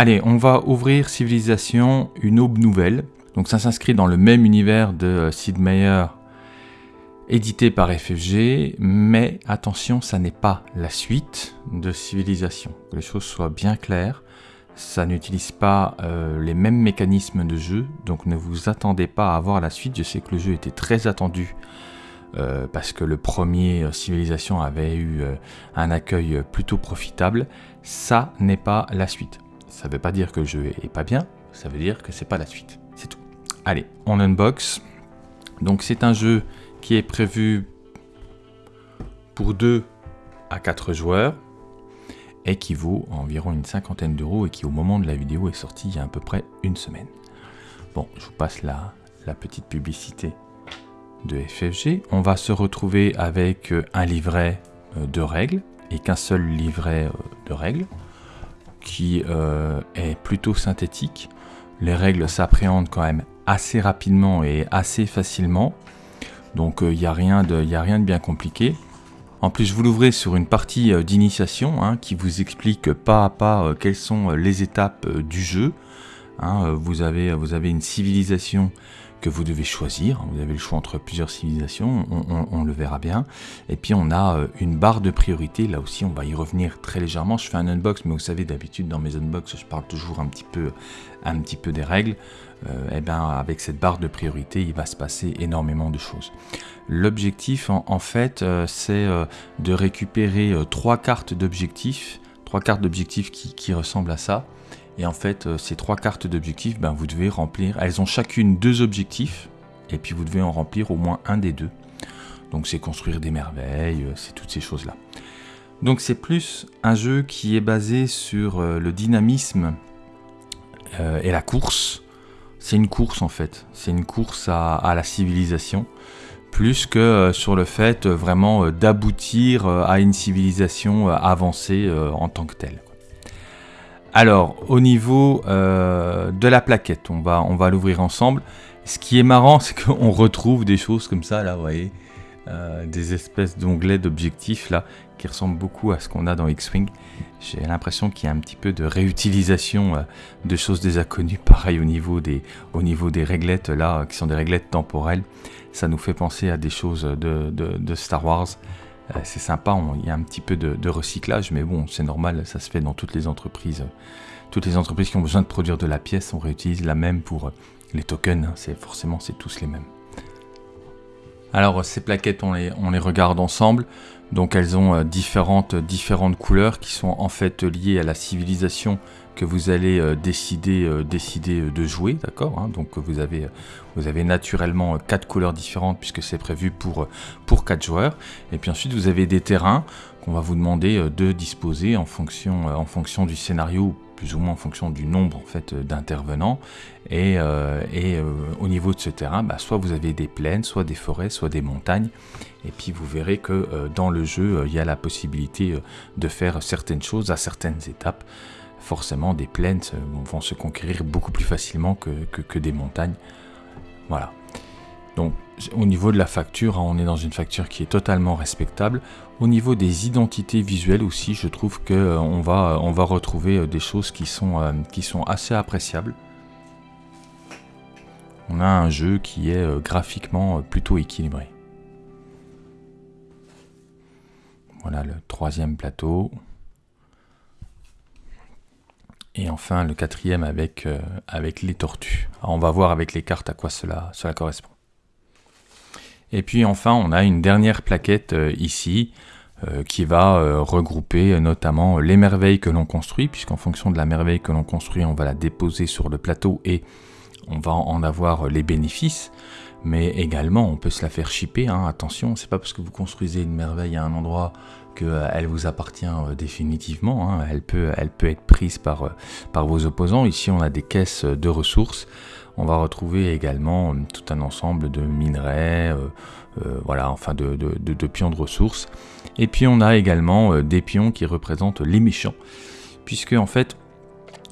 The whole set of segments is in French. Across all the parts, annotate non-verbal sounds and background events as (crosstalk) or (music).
Allez, on va ouvrir Civilisation, une aube nouvelle. Donc ça s'inscrit dans le même univers de Sid Meier, édité par FFG, mais attention, ça n'est pas la suite de Civilisation. Que les choses soient bien claires. Ça n'utilise pas euh, les mêmes mécanismes de jeu, donc ne vous attendez pas à avoir la suite. Je sais que le jeu était très attendu euh, parce que le premier euh, Civilisation avait eu un accueil plutôt profitable. Ça n'est pas la suite. Ça ne veut pas dire que le jeu est pas bien, ça veut dire que c'est pas la suite. C'est tout. Allez, on unbox. Donc c'est un jeu qui est prévu pour 2 à 4 joueurs et qui vaut environ une cinquantaine d'euros et qui au moment de la vidéo est sorti il y a à peu près une semaine. Bon, je vous passe la, petite publicité de FFG. On va se retrouver avec euh, un livret euh, de règles et qu'un seul livret euh, de règles qui est plutôt synthétique. Les règles s'appréhendent quand même assez rapidement et assez facilement. Donc il n'y a, rien de, bien compliqué. En plus, vous l'ouvrez sur une partie euh, d'initiation hein, qui vous explique pas à pas euh, quelles sont euh, les étapes du jeu. Hein, vous, avez, vous avez une civilisation que vous devez choisir. Vous avez le choix entre plusieurs civilisations, on, le verra bien. Et puis on a une barre de priorité, là aussi on va y revenir très légèrement. Je fais un unbox, mais vous savez d'habitude dans mes unbox je parle toujours un petit peu, un petit peu des règles. et eh bien avec cette barre de priorité, il va se passer énormément de choses. L'objectif, en, fait, euh, c'est euh, de récupérer euh, trois cartes d'objectifs, trois cartes d'objectifs qui, ressemblent à ça. Et en fait, ces trois cartes d'objectifs, ben, vous devez remplir. Elles ont chacune deux objectifs, et puis vous devez en remplir au moins un des deux. Donc c'est construire des merveilles, c'est toutes ces choses-là. Donc c'est plus un jeu qui est basé sur le dynamisme et la course. C'est une course en fait, c'est une course à la civilisation plus que euh, sur le fait euh, vraiment euh, d'aboutir à une civilisation avancée en tant que telle. Alors, au niveau de la plaquette, on va, l'ouvrir ensemble. Ce qui est marrant, c'est qu'on retrouve des choses comme ça, là, vous voyez, des espèces d'onglets d'objectifs, là, qui ressemblent beaucoup à ce qu'on a dans X-Wing. J'ai l'impression qu'il y a un petit peu de réutilisation de choses déjà connues, (laughs) pareil au niveau des, au niveau des réglettes, là, qui sont des réglettes temporelles ça nous fait penser à des choses de, Star Wars. Euh, c'est sympa, il y a un petit peu de, recyclage, mais bon, c'est normal, ça se fait dans toutes les entreprises. Toutes les entreprises qui ont besoin de produire de la pièce, on réutilise la même pour euh, les tokens, hein. c'est forcément c'est tous les mêmes. Alors ces plaquettes, on les, on les regarde ensemble. Donc elles ont euh, différentes, couleurs qui sont en fait liées à la civilisation que vous allez euh, décider, euh, de jouer, d'accord hein. Donc vous avez, naturellement quatre couleurs différentes puisque c'est prévu pour, pour quatre joueurs. Et puis ensuite vous avez des terrains qu'on va vous demander de disposer en fonction du scénario plus ou moins en fonction du nombre en fait d'intervenants. Et, euh, euh, au niveau de ce terrain, bah, soit vous avez des plaines, soit des forêts, soit des montagnes. Et puis vous verrez que euh, dans le jeu, il y a la possibilité de faire certaines choses à certaines étapes. Forcément, des plaines vont se conquérir beaucoup plus facilement que, que des montagnes. Voilà. Donc au niveau de la facture, hein, on est dans une facture qui est totalement respectable. Au niveau des identités visuelles aussi, je trouve qu'on euh, va, on va retrouver euh, des choses qui sont, euh, assez appréciables. On a un jeu qui est graphiquement plutôt équilibré. Voilà le troisième plateau. Et enfin le quatrième avec, les tortues. on va voir avec les cartes à quoi cela correspond. Et puis enfin, on a une dernière plaquette euh, ici euh, qui va euh, regrouper notamment les merveilles que l'on construit, puisqu'en fonction de la merveille que l'on construit, on va la déposer sur le plateau et on va en avoir les bénéfices. Mais également, on peut se la faire shipper. Hein, attention, c'est pas parce que vous construisez une merveille à un endroit qu'elle vous appartient définitivement. Hein. Elle, peut, elle peut être prise par, par vos opposants. Ici, on a des caisses de ressources on va retrouver également euh, tout un ensemble de minerais, euh, euh, voilà, enfin de, pions de ressources. Et puis on a également des pions qui représentent les méchants, puisque en fait,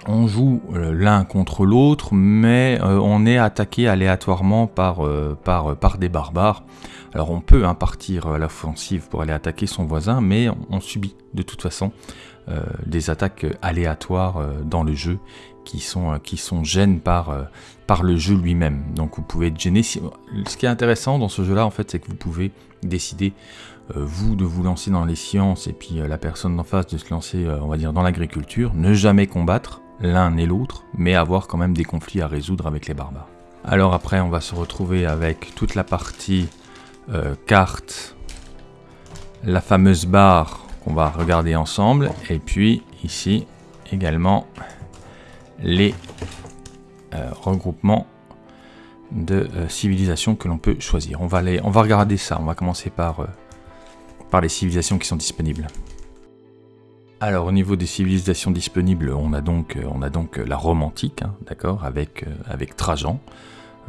on joue l'un contre l'autre, mais on est attaqué aléatoirement par, des barbares. Alors on peut hein, partir à l'offensive pour aller attaquer son voisin, mais on, subit de toute façon des attaques aléatoires dans le jeu qui sont, qui sont gênes par, par le jeu lui-même. Donc vous pouvez être gêné. Ce qui est intéressant dans ce jeu-là, en fait, c'est que vous pouvez décider, euh, vous, de vous lancer dans les sciences et puis euh, la personne d'en face de se lancer, euh, on va dire, dans l'agriculture. Ne jamais combattre l'un et l'autre, mais avoir quand même des conflits à résoudre avec les barbares. Alors après, on va se retrouver avec toute la partie carte, la fameuse barre qu'on va regarder ensemble, et puis ici également les euh, regroupement de euh, civilisations que l'on peut choisir. On va, regarder ça, on va commencer par, euh, par les civilisations qui sont disponibles. Alors au niveau des civilisations disponibles, on a donc, la Rome antique, hein, d'accord, avec, avec Trajan,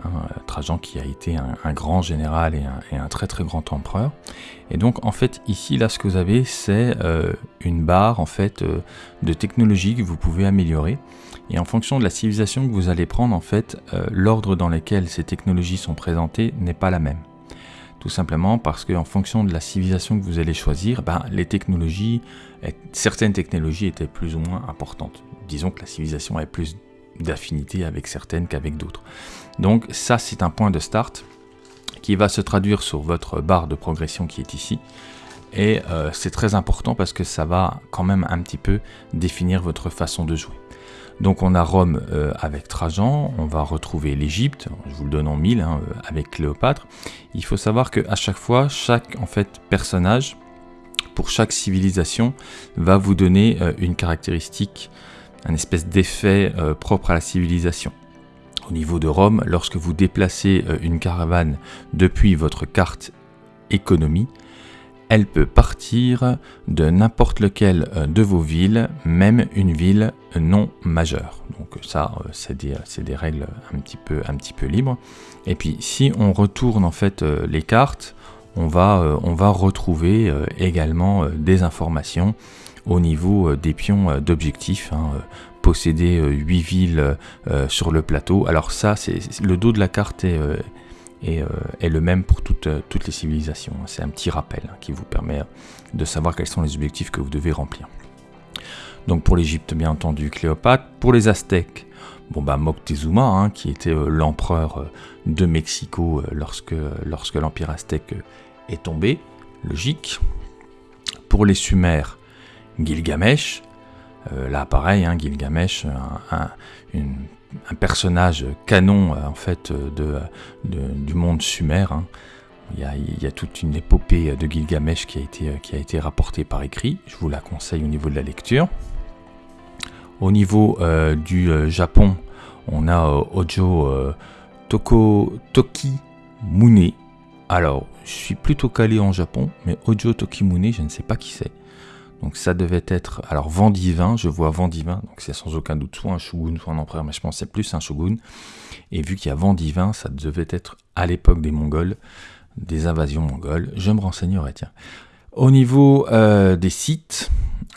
hein, Trajan qui a été un, grand général et un, très très grand empereur. Et donc en fait ici là ce que vous avez c'est une barre en fait de technologie que vous pouvez améliorer. Et en fonction de la civilisation que vous allez prendre, en fait, euh, l'ordre dans lequel ces technologies sont présentées n'est pas la même. Tout simplement parce qu'en fonction de la civilisation que vous allez choisir, ben, les technologies, certaines technologies étaient plus ou moins importantes. Disons que la civilisation a plus d'affinité avec certaines qu'avec d'autres. Donc ça, c'est un point de start qui va se traduire sur votre barre de progression qui est ici. Et euh, c'est très important parce que ça va quand même un petit peu définir votre façon de jouer. Donc on a Rome euh, avec Trajan, on va retrouver l'Égypte, je vous le donne en mille, hein, euh, avec Cléopâtre. Il faut savoir qu'à chaque fois, chaque en fait personnage, pour chaque civilisation, va vous donner euh, une caractéristique, un espèce d'effet propre à la civilisation. Au niveau de Rome, lorsque vous déplacez une caravane depuis votre carte économie, elle peut partir de n'importe lequel de vos villes, même une ville non majeure. Donc ça, euh, c'est des, règles un petit, peu, un petit peu libres. Et puis si on retourne en fait euh, les cartes, on va, retrouver également des informations au niveau des pions d'objectifs. Hein, posséder 8 villes sur le plateau. Alors ça, c'est le dos de la carte est euh, est le même pour toutes, euh, les civilisations. C'est un petit rappel hein, qui vous permet de savoir quels sont les objectifs que vous devez remplir. Donc pour l'Égypte, bien entendu, Cléopâtre. Pour les Aztèques, bon bah Moctezuma, hein, qui était euh, l'empereur de Mexico lorsque, lorsque l'empire aztèque est tombé, logique. Pour les Sumères, Gilgamesh. là, pareil, hein, Gilgamesh, un, personnage canon euh, en fait du monde sumer. Hein. Il, y a, toute une épopée de Gilgamesh qui a, été, qui a été rapportée par écrit. Je vous la conseille au niveau de la lecture. Au niveau euh, du euh, Japon, on a Ojo Toko Toki Mune. Alors, je suis plutôt calé en Japon, mais Ojo Tokimune, je ne sais pas qui c'est. Donc ça devait être, alors vent divin, je vois vent divin, donc c'est sans aucun doute soit un shogun, soit un empereur, mais je pense c'est plus un shogun. Et vu qu'il y a vent divin, ça devait être à l'époque des Mongols, des invasions mongoles. Je me renseignerai, tiens. Au niveau euh, des sites,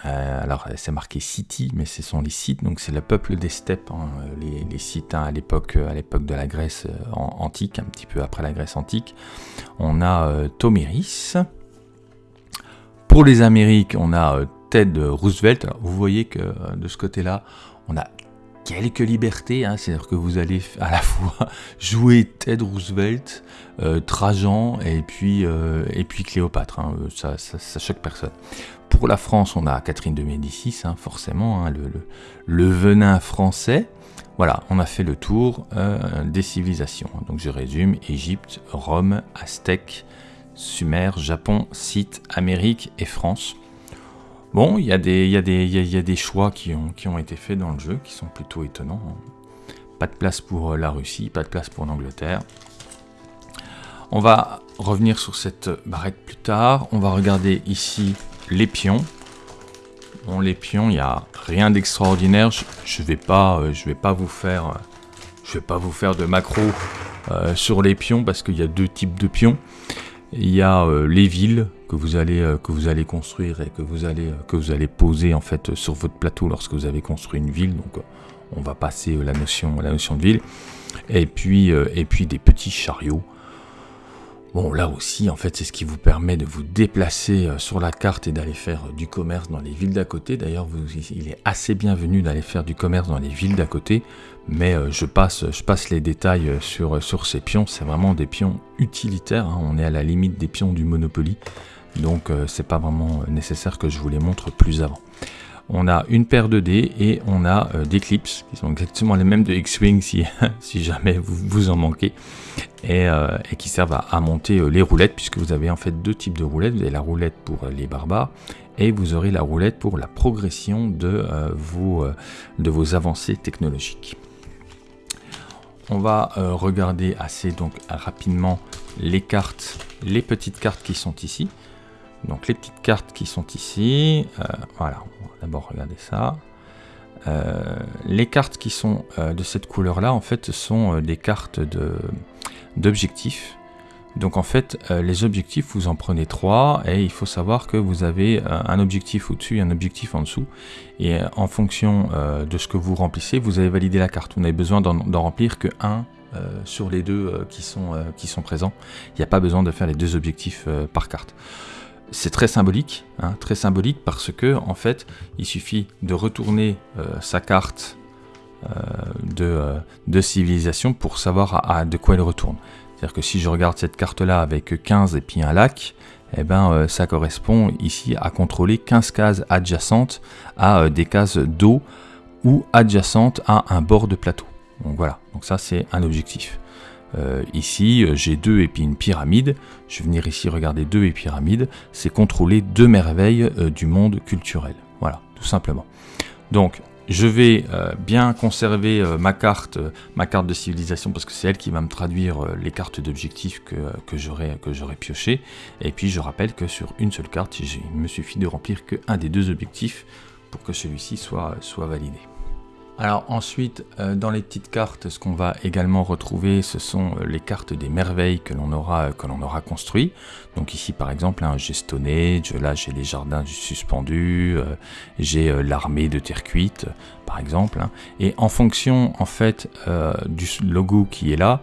euh, alors c'est marqué city, mais ce sont les sites, donc c'est le peuple des steppes, hein, les, sites hein, à l'époque à l'époque de la Grèce euh, antique, un petit peu après la Grèce antique. On a Toméris, pour les Amériques, on a euh, Ted Roosevelt. vous voyez que euh, de ce côté-là, on a quelques libertés, hein. c'est-à-dire que vous allez à la fois (laughs) jouer Ted Roosevelt, euh, Trajan et puis, puis Cléopâtre, hein. ça, choque personne. Pour la France, on a Catherine de Médicis, hein, forcément, le, le, venin français. Voilà, on a fait le tour des civilisations. Donc je résume, Égypte, Rome, Aztèque, Sumer, Japon, Scythe, Amérique et France. Bon, il y, a des, choix qui ont, été faits dans le jeu qui sont plutôt étonnants. Hein. Pas de place pour euh, la Russie, pas de place pour l'Angleterre. On va revenir sur cette barrette plus tard. On va regarder ici les pions. Bon, les pions, il n'y a rien d'extraordinaire. Je ne vais, pas, euh, vais pas vous faire de macro euh, sur les pions parce qu'il y a deux types de pions. Il y a les villes que vous allez allez construire et que vous allez que vous allez poser en fait sur votre plateau lorsque vous avez construit une ville. Donc on va passer la notion de ville. Et puis des petits chariots Bon, là aussi, en fait, c'est ce qui vous permet de vous déplacer euh, sur la carte et d'aller faire euh, du commerce dans les villes d'à côté. D'ailleurs, il est assez bienvenu d'aller faire du commerce dans les villes d'à côté, mais euh, je, passe, je passe les détails sur, sur ces pions. C'est vraiment des pions utilitaires. Hein. On est à la limite des pions du Monopoly, donc c'est pas vraiment nécessaire que je vous les montre plus avant on a une paire de dés et on a euh, des clips qui sont exactement les mêmes de X-Wing si, (laughs) jamais vous, vous en manquez et, euh, qui servent à, monter euh, les roulettes puisque vous avez en fait deux types de roulettes. Vous avez la roulette pour les barbares et vous aurez la roulette pour la progression de, vos, de vos avancées technologiques. On va regarder assez donc rapidement les cartes, les petites cartes qui sont ici. Donc les petites cartes qui sont ici, voilà, D'abord, regardez ça. Euh, les cartes qui sont euh, de cette couleur-là, en fait, sont euh, des cartes d'objectifs. Donc en fait, les objectifs, vous en prenez trois et il faut savoir que vous avez un objectif au-dessus et un objectif en dessous. Et en fonction de ce que vous remplissez, vous avez validé la carte. Vous n'avez besoin d'en remplir que un sur les deux qui, sont, qui sont présents. Il n'y a pas besoin de faire les deux objectifs par carte c'est très symbolique, hein, très symbolique parce que en fait, il suffit de retourner euh, sa carte euh, euh, de, civilisation pour savoir de quoi elle retourne. C'est-à-dire que si je regarde cette carte-là avec 15 et puis un lac, eh ben, ça correspond ici à contrôler 15 cases adjacentes à des cases d'eau ou adjacentes à un bord de plateau. Donc voilà, ça c'est un objectif. Euh, ici, euh, j'ai deux et puis une pyramide. Je vais venir ici regarder deux et pyramide. C'est contrôler deux merveilles euh, du monde culturel. Voilà, tout simplement. Donc, je vais bien conserver ma carte, ma carte de civilisation parce que c'est elle qui va me traduire les cartes d'objectifs que, que j'aurai pioché. Et puis je rappelle que sur une seule carte, il me suffit de remplir qu'un des deux objectifs pour que celui-ci soit, soit validé. Alors ensuite, euh, dans les petites cartes, ce qu'on va également retrouver, ce sont euh, les cartes des merveilles que l'on aura, que l'on aura construit. Donc ici par exemple, un j'ai Stonehenge, là j'ai les jardins suspendus, euh, j'ai l'armée de terre cuite par exemple. Hein. Et en fonction en fait du logo qui est là,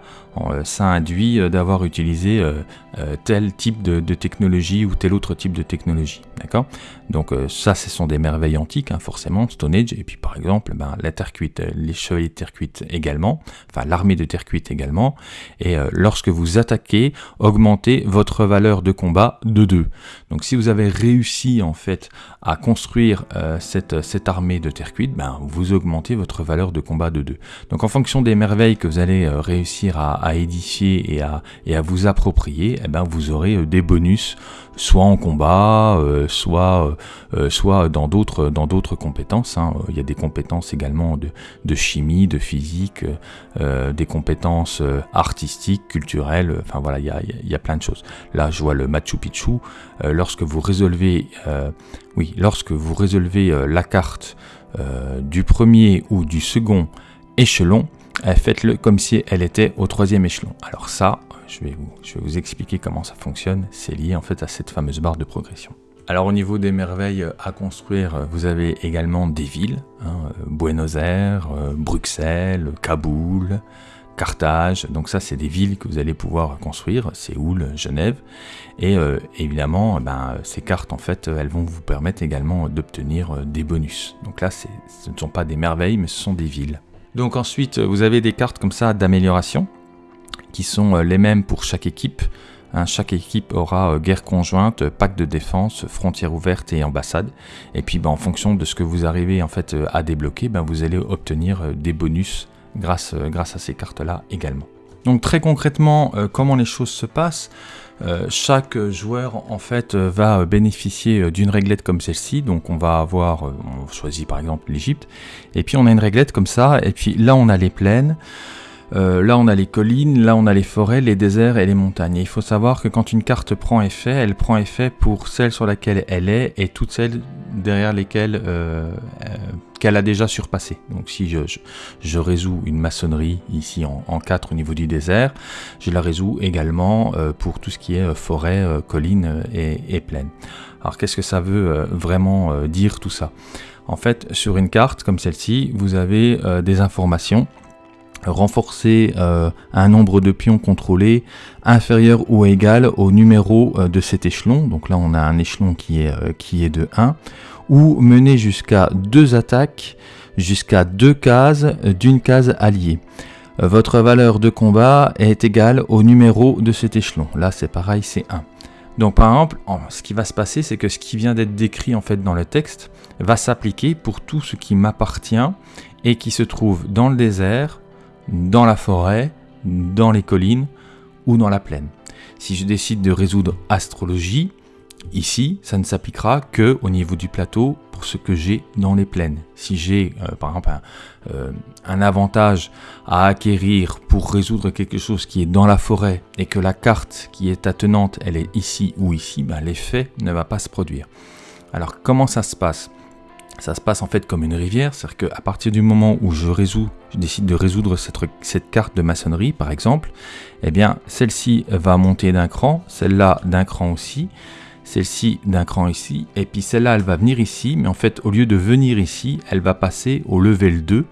ça induit d'avoir utilisé tel type de, technologie ou tel autre type de technologie. D'accord? Donc ça, ce sont des merveilles antiques, hein, forcément, Stonehenge. Et puis par exemple, ben, la terre cuite, les chevaliers de terre cuite également, enfin l'armée de terre cuite également, et euh, lorsque vous attaquez, augmentez votre valeur de combat de 2. Donc si vous avez réussi en fait à construire euh, cette, cette armée de terre cuite, ben, vous augmentez votre valeur de combat de 2. Donc en fonction des merveilles que vous allez euh, réussir à, édifier et à, et à vous approprier, eh ben, vous aurez des bonus soit en combat, euh, soit, euh, euh, soit dans d'autres dans d'autres compétences. Hein. Il y a des compétences également de, chimie, de physique, des compétences artistiques, culturelles. Enfin voilà, il y a, il y plein de choses. Là, je vois le Machu Picchu. lorsque vous résolvez, oui, lorsque vous résolvez la carte du premier ou du second échelon, faites-le comme si elle était au troisième échelon. Alors ça, je vais, vous, expliquer comment ça fonctionne. C'est lié en fait à cette fameuse barre de progression. Alors au niveau des merveilles à construire, vous avez également des villes, hein, Buenos Aires, Bruxelles, Kaboul, Carthage, donc ça c'est des villes que vous allez pouvoir construire, Séoul, Genève, et euh, évidemment ben, ces cartes en fait elles vont vous permettre également d'obtenir euh, des bonus. Donc là ce ne sont pas des merveilles mais ce sont des villes. Donc ensuite vous avez des cartes comme ça d'amélioration, qui sont euh, les mêmes pour chaque équipe. Hein, chaque équipe aura euh, guerre conjointe, pacte de défense, frontière ouverte et ambassade. Et puis ben, en fonction de ce que vous arrivez en fait euh, à débloquer, ben, vous allez obtenir des bonus grâce, grâce à ces cartes-là également. Donc très concrètement, comment les choses se passent chaque joueur en fait va bénéficier d'une réglette comme celle-ci. Donc on va avoir, on choisit par exemple l'Égypte, et puis on a une réglette comme ça, et puis là on a les plaines. Euh, là, on a les collines, là, on a les forêts, les déserts et les montagnes. il faut savoir que quand une carte prend effet, elle prend effet pour celle sur laquelle elle est et toutes celles derrière lesquels qu'elle a déjà surpassé. Donc si je, résous une maçonnerie ici en, 4 au niveau du désert, je la résous également pour tout ce qui est forêt, colline et, et plaine. Alors qu'est-ce que ça veut vraiment dire tout ça? En fait, sur une carte comme celle-ci, vous avez des informations renforcer euh, un nombre de pions contrôlés inférieur ou égal au numéro euh, de cet échelon, donc là on a un échelon qui est, euh, qui est de 1, ou mener jusqu'à deux attaques, jusqu'à deux cases d'une case alliée. Votre valeur de combat est égale au numéro de cet échelon, là c'est pareil, c'est 1. Donc par exemple, ce qui va se passer, c'est que ce qui vient d'être décrit en fait dans le texte va s'appliquer pour tout ce qui m'appartient et qui se trouve dans le désert, dans la forêt, dans les collines ou dans la plaine. Si je décide de résoudre astrologie, ici, ça ne s'appliquera que au niveau du plateau pour ce que j'ai dans les plaines. Si j'ai, euh, par exemple, euh, un, avantage à acquérir pour résoudre quelque chose qui est dans la forêt et que la carte qui est attenante, elle est ici ou ici, ben, l'effet ne va pas se produire. Alors, comment ça se passe? Ça se passe en fait comme une rivière, c'est-à-dire qu'à partir du moment où je résous, je décide de résoudre cette, carte de maçonnerie par exemple, eh bien celle-ci va monter d'un cran, celle-là d'un cran aussi, celle-ci d'un cran ici, et puis celle-là elle va venir ici, mais en fait au lieu de venir ici, elle va passer au level 2.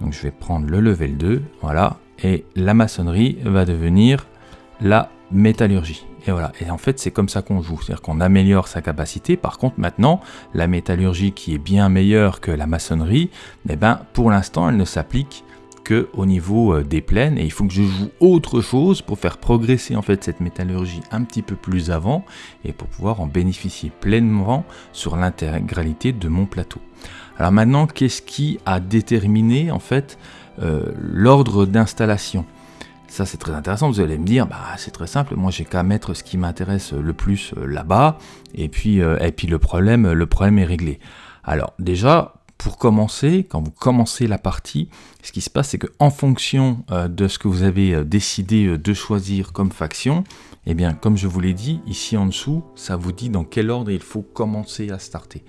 Donc je vais prendre le level 2, voilà, et la maçonnerie va devenir la métallurgie. Et voilà. Et en fait, c'est comme ça qu'on joue. C'est-à-dire qu'on améliore sa capacité. Par contre, maintenant, la métallurgie qui est bien meilleure que la maçonnerie, eh ben, pour l'instant, elle ne s'applique que au niveau euh, des plaines et il faut que je joue autre chose pour faire progresser en fait cette métallurgie un petit peu plus avant et pour pouvoir en bénéficier pleinement sur l'intégralité de mon plateau. Alors maintenant, qu'est-ce qui a déterminé en fait euh, l'ordre d'installation? Ça, c'est très intéressant. Vous allez me dire, bah, c'est très simple. Moi, j'ai qu'à mettre ce qui m'intéresse le plus euh, là-bas. Et puis, euh, et puis le problème, le problème est réglé. Alors, déjà, pour commencer, quand vous commencez la partie, ce qui se passe, c'est qu'en fonction euh, de ce que vous avez décidé de choisir comme faction, eh bien, comme je vous l'ai dit, ici en dessous, ça vous dit dans quel ordre il faut commencer à starter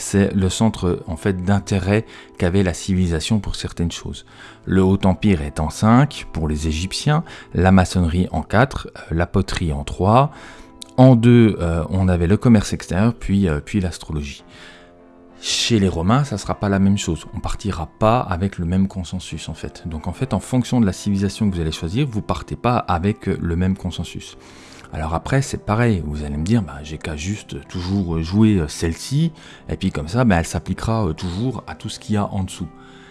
c'est le centre en fait d'intérêt qu'avait la civilisation pour certaines choses. Le Haut Empire est en 5 pour les Égyptiens, la maçonnerie en 4, euh, la poterie en 3, en 2 euh, on avait le commerce extérieur puis, euh, puis l'astrologie. Chez les Romains, ça ne sera pas la même chose. On partira pas avec le même consensus en fait. Donc en fait, en fonction de la civilisation que vous allez choisir, vous partez pas avec le même consensus. Alors après, c'est pareil, vous allez me dire, bah, j'ai qu'à juste toujours jouer euh, celle-ci, et puis comme ça, bah, elle s'appliquera euh, toujours à tout ce qu'il y a en dessous.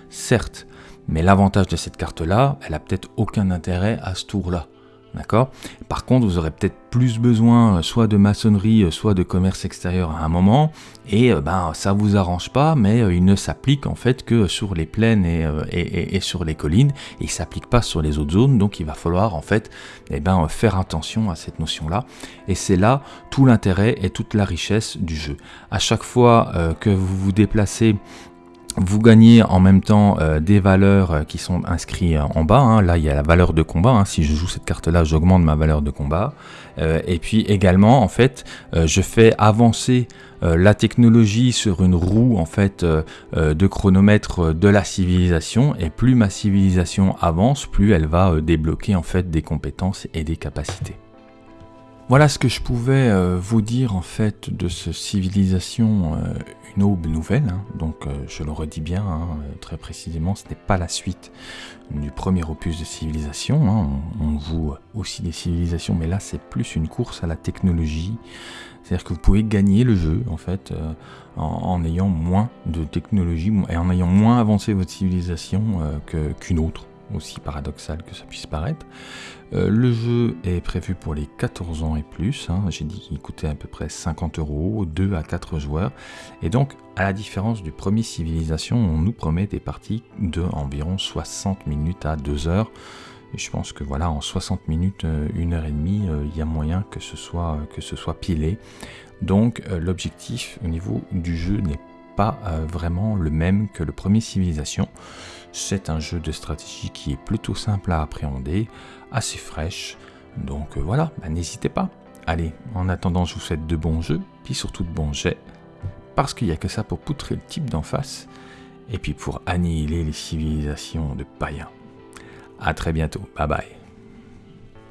Certes, mais l'avantage de cette carte-là, elle a peut-être aucun intérêt à ce tour-là. D'accord? Par contre, vous aurez peut-être plus besoin euh, soit de maçonnerie, euh, soit de commerce extérieur à un moment, et euh, ben ça vous arrange pas, mais il ne s'applique en fait que sur les plaines et, sur les collines, et il s'applique pas sur les autres zones, donc il va falloir en fait eh ben, faire attention à cette notion-là, et c'est là tout l'intérêt et toute la richesse du jeu. À chaque fois que vous vous déplacez vous gagnez en même temps euh, des valeurs euh, qui sont inscrites euh, en bas. Hein. Là, il y a la valeur de combat. Hein. Si je joue cette carte-là, j'augmente ma valeur de combat. et puis également, en fait, je fais avancer la technologie sur une roue en fait de chronomètre de la civilisation. Et plus ma civilisation avance, plus elle va débloquer en fait des compétences et des capacités. Voilà ce que je pouvais vous dire en fait de ce civilisation une aube nouvelle, hein. donc euh, je le redis bien, hein, très précisément, ce n'est pas la suite du premier opus de civilisation, hein. on, joue aussi des civilisations, mais là c'est plus une course à la technologie, c'est-à-dire que vous pouvez gagner le jeu en fait euh, en, ayant moins de technologie et en ayant moins avancé votre civilisation euh, qu'une autre aussi paradoxal que ça puisse paraître. Euh, le jeu est prévu pour les 14 ans et plus, hein. j'ai dit qu'il coûtait à peu près 50 euros, 2 à 4 joueurs, et donc à la différence du premier Civilisation, on nous promet des parties de environ 60 minutes à 2 heures, et je pense que voilà, en 60 minutes, 1 euh, heure et demie, euh, il y a moyen que ce soit, que ce soit pilé. Donc l'objectif au niveau du jeu n'est pas vraiment le même que le premier Civilisation. C'est un jeu de stratégie qui est plutôt simple à appréhender, assez fraîche. Donc euh, voilà, bah, n'hésitez pas. Allez, en attendant, je vous souhaite de bons jeux, puis surtout de bons jets. parce qu'il n'y a que ça pour poutrer le type d'en face, et puis pour annihiler les civilisations de païens. A très bientôt, bye bye.